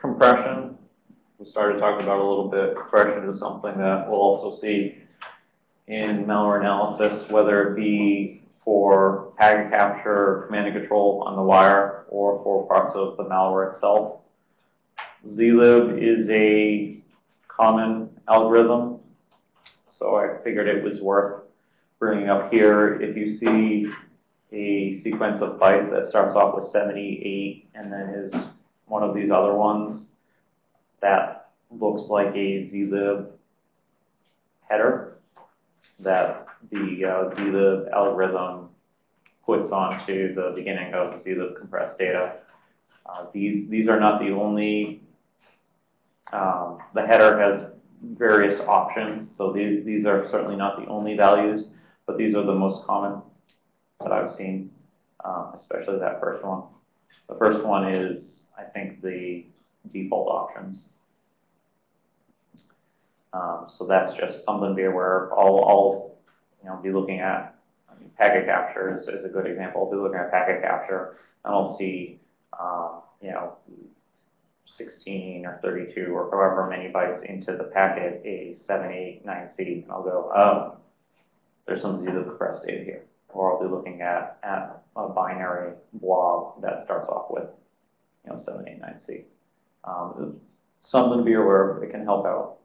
compression, we started talking about a little bit. Compression is something that we'll also see in malware analysis, whether it be for packet capture, command and control on the wire, or for parts of the malware itself. zlib is a common algorithm, so I figured it was worth bringing up here. If you see a sequence of bytes that starts off with 78 and then is one of these other ones, that looks like a zlib header that the uh, zlib algorithm puts onto the beginning of zlib compressed data. Uh, these these are not the only. Um, the header has various options, so these these are certainly not the only values, but these are the most common that I've seen, um, especially that first one. The first one is, I think, the default options. Um, so that's just something to be aware of. I'll, I'll you know, be looking at I mean, packet capture is, is, a good example. I'll be looking at packet capture and I'll see, um, you know, 16 or 32 or however many bytes into the packet, a 7, 8, 9C, and I'll go, oh, there's some zlib compressed data here. Or I'll be looking at, at a binary blob that starts off with, you know, 7, 8, 9C. Um, something to be aware of. It can help out.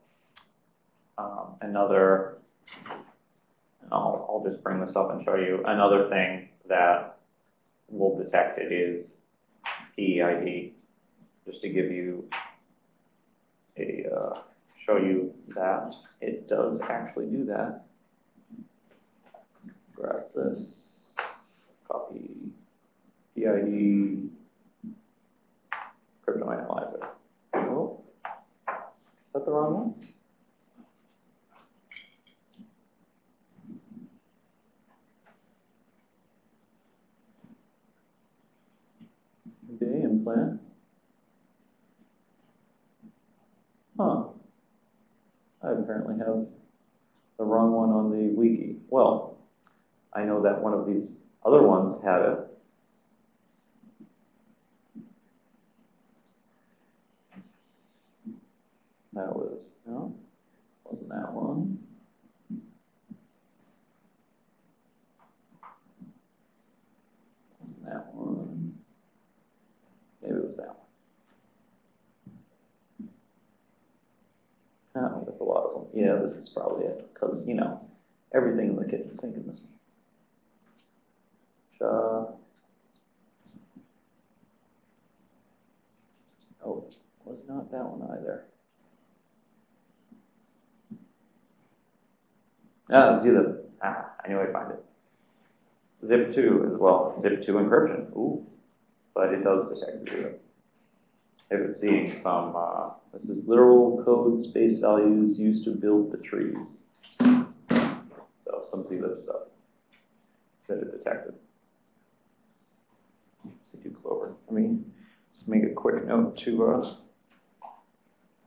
Um, another, I'll, I'll just bring this up and show you another thing that will detect it is PEID, just to give you a, uh, show you that it does actually do that. This, copy PEID, crypto analyzer. Oh, is that the wrong one? Okay, implant. Huh. I apparently have the wrong one on the wiki. Well, I know that one of these other ones had it. That was, no, wasn't that one. Wasn't that one. Maybe it was that one. Oh, with a lot of them. Yeah, this is probably it, because, you know, everything in the kitchen sink in this one. Uh, oh, was not that one either. Ah, zip. Ah, I knew I'd find it. Zip 2 as well. Zip 2 encryption. Ooh. But it does detect zero. If it's seeing some, uh, this is literal code space values used to build the trees. So some zlib stuff that it detected do Clover. Let me just make a quick note to uh,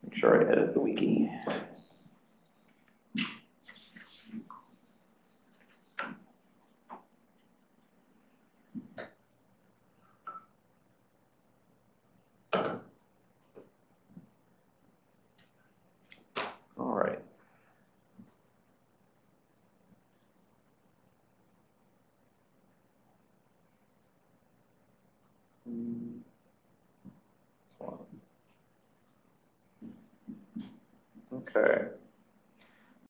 make sure I edit the wiki. Okay.